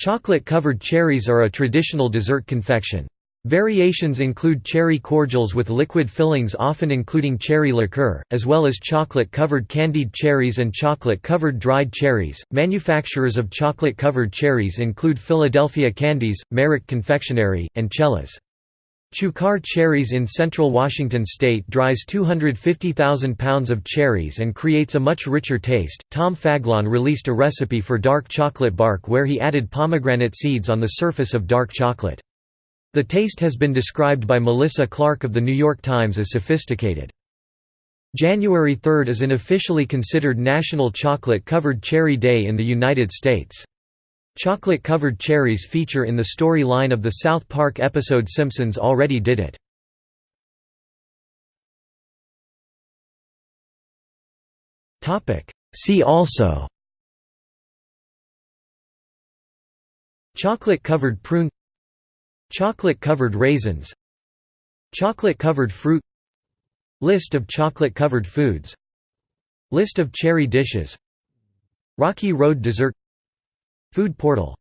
Chocolate-covered cherries are a traditional dessert confection. Variations include cherry cordials with liquid fillings often including cherry liqueur, as well as chocolate-covered candied cherries and chocolate-covered dried cherries. Manufacturers of chocolate-covered cherries include Philadelphia Candies, Marich Confectionery, and Cella's. Chukar Cherries in central Washington state dries 250,000 pounds of cherries and creates a much richer taste. Tom Faglon released a recipe for dark chocolate bark where he added pomegranate seeds on the surface of dark chocolate. The taste has been described by Melissa Clark of The New York Times as sophisticated. January 3 is an officially considered National Chocolate-Covered Cherry Day in the United States. Chocolate-covered cherries feature in the storyline of the South Park episode Simpsons Already Did It. See also. Chocolate-covered prune. Chocolate-covered raisins. Chocolate-covered fruit. List of chocolate-covered foods. List of cherry dishes. Rocky Road dessert Food portal